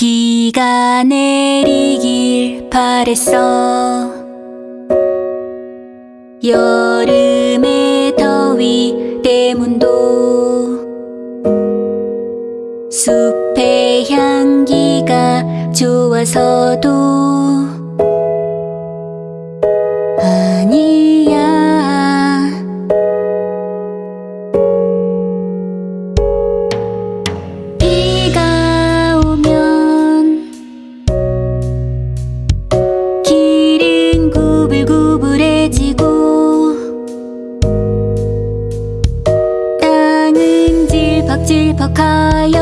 비가 내리길 바랬어. 여름의 더위 때문도 숲의 향기가 좋아서도 질퍽질퍽하여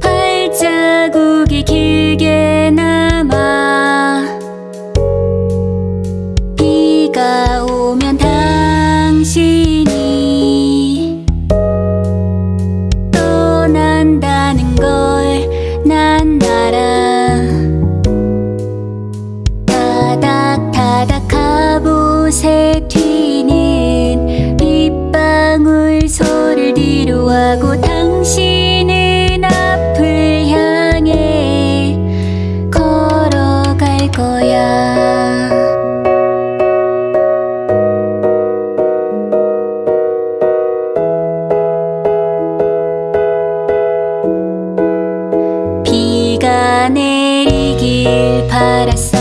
발자국이 길게 남아 비가 오면 당신이 떠난다는 걸 난 알아. 타닥타닥 갑옷에 튀 하고 당신은 앞을 향해 걸어갈 거야. 비가 내리길 바랐어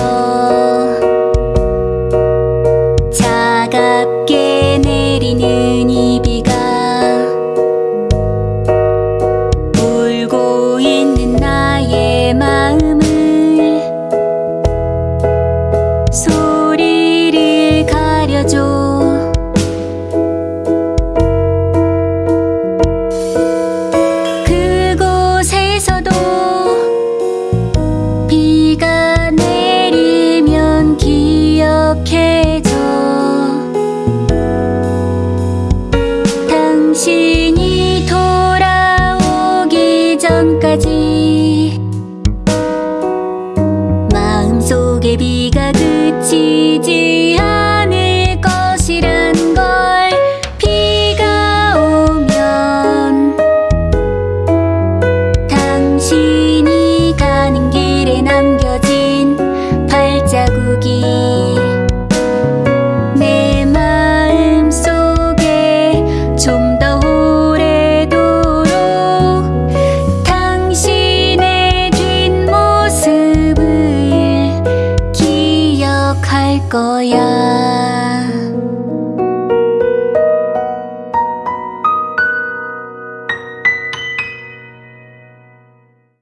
당 거야.